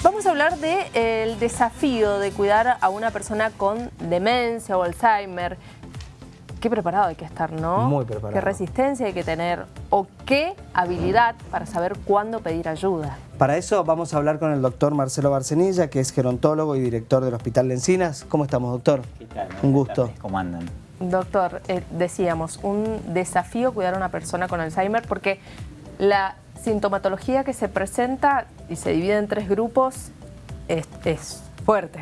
Vamos a hablar del desafío de cuidar a una persona con demencia o Alzheimer. Qué preparado hay que estar, ¿no? Muy preparado. Qué resistencia hay que tener o qué habilidad para saber cuándo pedir ayuda. Para eso vamos a hablar con el doctor Marcelo Barcenilla, que es gerontólogo y director del Hospital de Encinas. ¿Cómo estamos, doctor? ¿Qué tal? Un gusto. ¿Cómo andan? Doctor, eh, decíamos, un desafío cuidar a una persona con Alzheimer porque la sintomatología que se presenta y se divide en tres grupos es, es fuerte.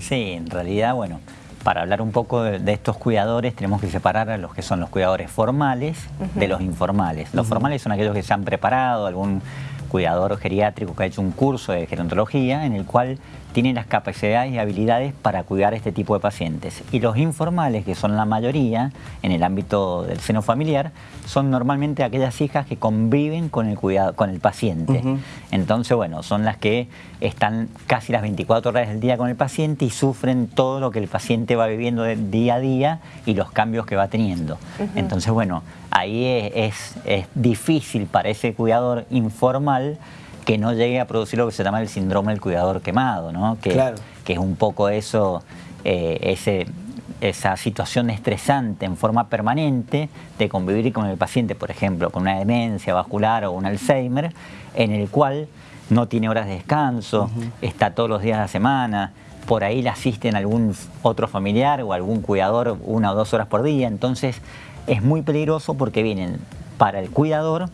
Sí, en realidad, bueno, para hablar un poco de, de, estos cuidadores tenemos que separar a los que son los cuidadores formales uh -huh. de los informales. Los uh -huh. formales son aquellos que se han preparado, algún cuidador geriátrico que ha hecho un curso de gerontología en el cual tiene las capacidades y habilidades para cuidar este tipo de pacientes. Y los informales, que son la mayoría en el ámbito del seno familiar, son normalmente aquellas hijas que conviven con el, cuidado, con el paciente. Uh -huh. Entonces, bueno, son las que están casi las 24 horas del día con el paciente y sufren todo lo que el paciente va viviendo día a día y los cambios que va teniendo. Uh -huh. Entonces, bueno, ahí es, es, es difícil para ese cuidador informal que no llegue a producir lo que se llama el síndrome del cuidador quemado, ¿no? que, claro. que es un poco eso, eh, ese, esa situación estresante en forma permanente de convivir con el paciente, por ejemplo, con una demencia vascular o un Alzheimer, en el cual no tiene horas de descanso, uh -huh. está todos los días de la semana, por ahí le asisten algún otro familiar o algún cuidador una o dos horas por día, entonces es muy peligroso porque vienen para el cuidador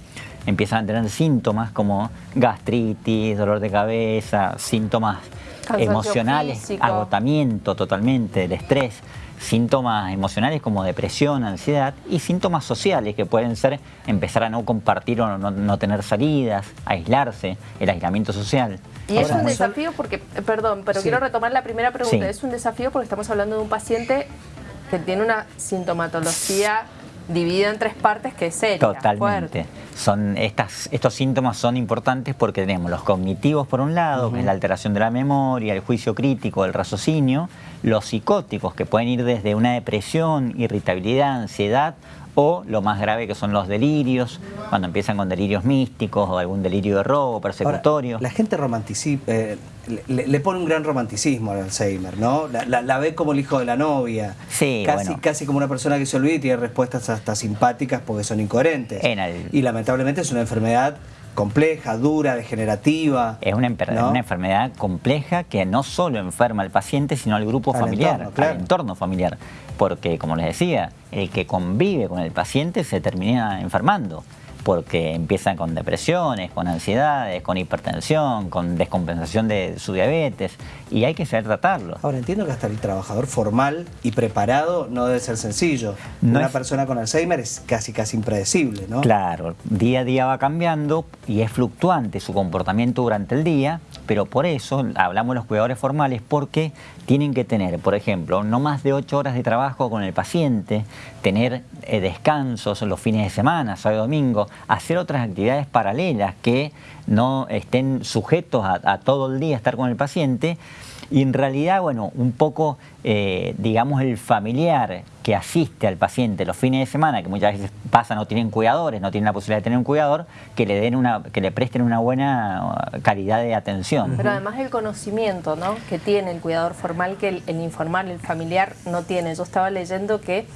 empiezan a tener síntomas como gastritis, dolor de cabeza, síntomas Cansancio emocionales, físico. agotamiento totalmente del estrés, síntomas emocionales como depresión, ansiedad y síntomas sociales que pueden ser empezar a no compartir o no, no tener salidas, aislarse, el aislamiento social. Y Ahora, es un desafío porque, perdón, pero sí. quiero retomar la primera pregunta, sí. es un desafío porque estamos hablando de un paciente que tiene una sintomatología dividida en tres partes que es seria, Totalmente. Fuerte. Son estas, estos síntomas son importantes porque tenemos los cognitivos por un lado, uh -huh. que es la alteración de la memoria, el juicio crítico, el raciocinio, los psicóticos que pueden ir desde una depresión, irritabilidad, ansiedad o lo más grave que son los delirios, cuando empiezan con delirios místicos o algún delirio de robo, persecutorio. Ahora, la gente eh, le, le, pone un gran romanticismo al Alzheimer, ¿no? La, la, la, ve como el hijo de la novia, sí, casi, bueno. casi como una persona que se olvida y tiene respuestas hasta simpáticas porque son incoherentes. El... Y lamentablemente es una enfermedad compleja, dura, degenerativa. Es una, ¿no? una, enfermedad compleja que no solo enferma al paciente, sino al grupo al familiar, entorno, claro. al entorno familiar. Porque, como les decía, el que convive con el paciente se termina enfermando porque empiezan con depresiones, con ansiedades, con hipertensión, con descompensación de su diabetes y hay que saber tratarlo. Ahora entiendo que hasta el trabajador formal y preparado no debe ser sencillo. No Una es... persona con Alzheimer es casi casi impredecible, ¿no? Claro, día a día va cambiando y es fluctuante su comportamiento durante el día, pero por eso hablamos de los cuidadores formales porque tienen que tener, por ejemplo, no más de 8 horas de trabajo con el paciente, tener eh, descansos los fines de semana, sábado y domingo, hacer otras actividades paralelas que no estén sujetos a, a todo el día estar con el paciente y en realidad, bueno, un poco, eh, digamos, el familiar que asiste al paciente los fines de semana, que muchas veces pasa, no tienen cuidadores, no tienen la posibilidad de tener un cuidador, que le den una, que le presten una buena calidad de atención. Pero además el conocimiento, ¿no? Que tiene el cuidador formal que el informal, el familiar no tiene. Yo estaba leyendo que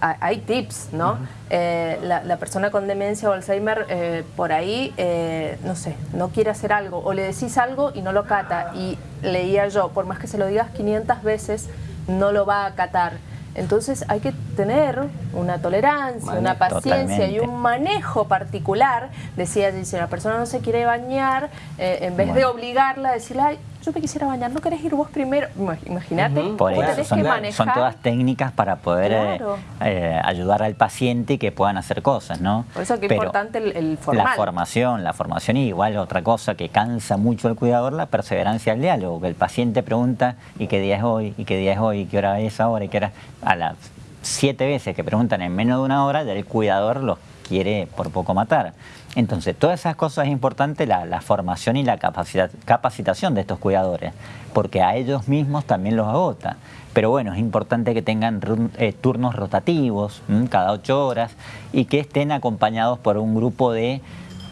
hay tips, ¿no? Uh -huh. eh, la, la, persona con demencia o Alzheimer eh, por ahí, eh, no sé, no quiere hacer algo o le decís algo y no lo cata y leía yo, por más que se lo digas 500 veces, no lo va a acatar. Entonces hay que tener una tolerancia, una paciencia totalmente. y un manejo particular. Decía, si la persona no se quiere bañar, eh, en vez bueno. de obligarla, decirle, Ay, yo me quisiera bañar, ¿no querés ir vos primero? Imagínate, uh -huh. Son, todas técnicas para poder claro. eh, ayudar al paciente y que puedan hacer cosas, ¿no? Por eso que es importante el, el formal. La formación, la formación y igual otra cosa que cansa mucho al cuidador, la perseverancia al diálogo, que el paciente pregunta, ¿y qué día es hoy? ¿y qué día es hoy? ¿y qué hora es ahora? ¿y qué hora? A las siete veces que preguntan en menos de una hora, ya el cuidador los quiere por poco matar. Entonces, todas esas cosas es importante la, formación y la capacita, capacitación de estos cuidadores, porque a ellos mismos también los agota. Pero bueno, es importante que tengan eh, turnos rotativos, cada ocho horas, y que estén acompañados por un grupo de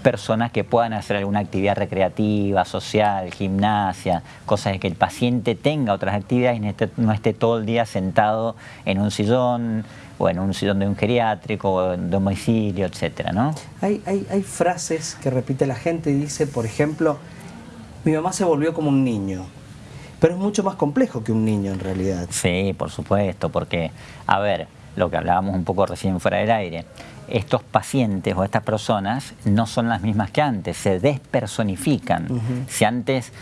personas que puedan hacer alguna actividad recreativa, social, gimnasia, cosas de que el paciente tenga otras actividades y no esté, no esté todo el día sentado en un sillón o en un sillón de un geriátrico o de un domicilio, etcétera, ¿no? Hay, hay, hay frases que repite la gente y dice, por ejemplo, mi mamá se volvió como un niño. Pero es mucho más complejo que un niño en realidad. Sí, por supuesto, porque, a ver, lo que hablábamos un poco recién fuera del aire, estos pacientes o estas personas no son las mismas que antes, se despersonifican. Si antes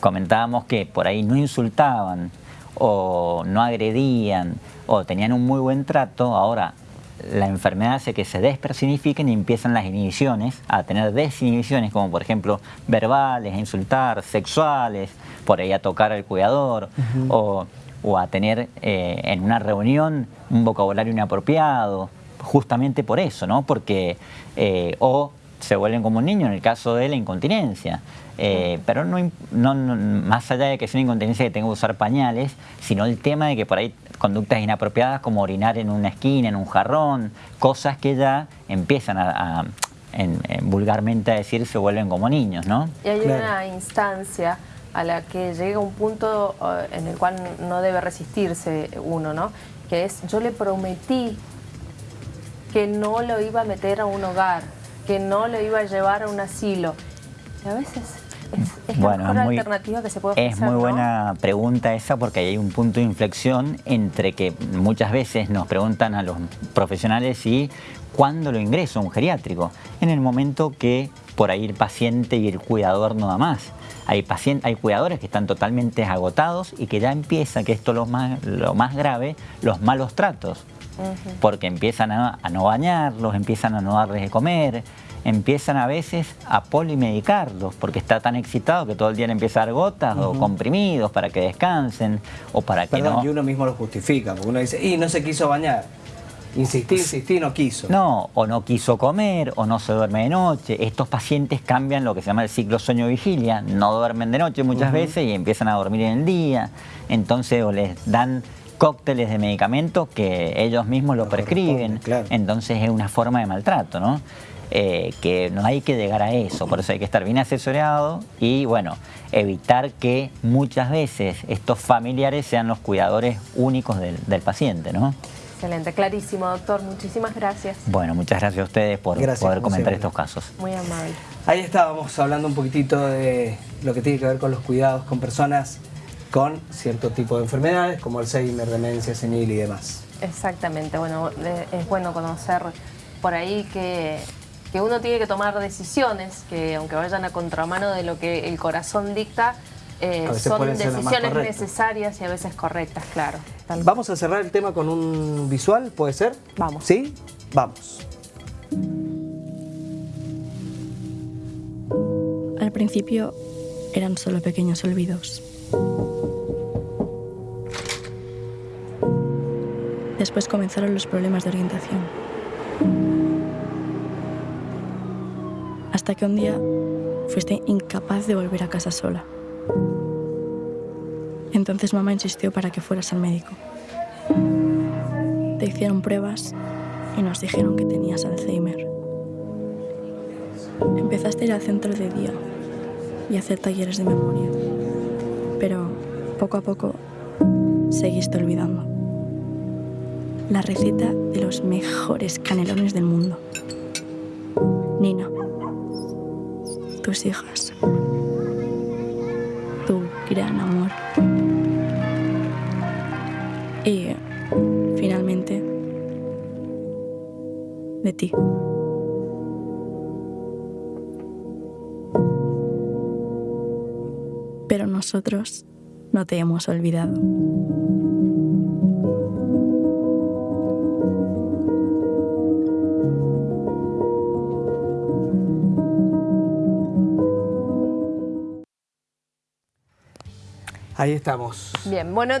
comentábamos que por ahí no insultaban o no agredían o tenían un muy buen trato, ahora la enfermedad hace que se despersonifiquen y empiezan las inhibiciones, a tener desinhibiciones como por ejemplo verbales, a insultar, sexuales, por ahí a tocar al cuidador o, a tener eh, en una reunión un vocabulario inapropiado, justamente por eso, ¿no? Porque, eh, o se vuelven como un niño en el caso de la incontinencia. Eh, pero no, más allá de que sea una incontinencia que tenga que usar pañales, sino el tema de que por ahí conductas inapropiadas como orinar en una esquina, en un jarrón, cosas que ya empiezan a, vulgarmente a decir se vuelven como niños, ¿no? Y hay una instancia a la que llega un punto eh, en el cual no debe resistirse uno, ¿no? Que es, yo le prometí que no lo iba a meter a un hogar, que no lo iba a llevar a un asilo. Y a veces es, la mejor alternativa que se puede ofrecer, Es muy buena pregunta esa porque hay un punto de inflexión entre que muchas veces nos preguntan a los profesionales si cuándo lo ingreso a un geriátrico. En el momento que por ahí el paciente y el cuidador no da más. Hay, pacientes, hay cuidadores que están totalmente agotados y que ya empieza, que esto es lo más, lo más grave, los malos tratos porque empiezan a, no bañarlos, empiezan a no darles de comer, empiezan a veces a polimedicarlos porque está tan excitado que todo el día le empieza a dar gotas o comprimidos para que descansen o para que no... Y uno mismo lo justifica, porque uno dice, y no se quiso bañar. Insistí, insistí, no quiso. No, o no quiso comer, o no se duerme de noche. Estos pacientes cambian lo que se llama el ciclo sueño-vigilia, no duermen de noche muchas veces y empiezan a dormir en el día. Entonces o les dan cócteles de medicamentos que ellos mismos lo prescriben. Entonces es una forma de maltrato, ¿no? Eh, que no hay que llegar a eso, por eso hay que estar bien asesorado y bueno, evitar que muchas veces estos familiares sean los cuidadores únicos del, paciente, ¿no? Excelente, clarísimo, doctor. Muchísimas gracias. Bueno, muchas gracias a ustedes por poder comentar estos casos. Muy amable. Ahí estábamos hablando un poquitito de lo que tiene que ver con los cuidados con personas con cierto tipo de enfermedades como Alzheimer, demencia senil y demás. Exactamente, bueno, es bueno conocer por ahí que, que uno tiene que tomar decisiones que aunque vayan a contramano de lo que el corazón dicta, eh, son decisiones necesarias y a veces correctas, claro. Vamos a cerrar el tema con un visual, ¿puede ser? Vamos. ¿Sí? Vamos. Al principio eran solo pequeños olvidos. Después comenzaron los problemas de orientación. Hasta que un día fuiste incapaz de volver a casa sola. Entonces mamá insistió para que fueras al médico. Te hicieron pruebas y nos dijeron que tenías Alzheimer. Empezaste a ir al centro de día y a hacer talleres de memoria pero poco a poco seguiste olvidando. La receta de los mejores canelones del mundo. Nina, tus hijas, tu gran amor. Y finalmente, de ti. pero nosotros no te hemos olvidado. Ahí estamos. Bien, bueno.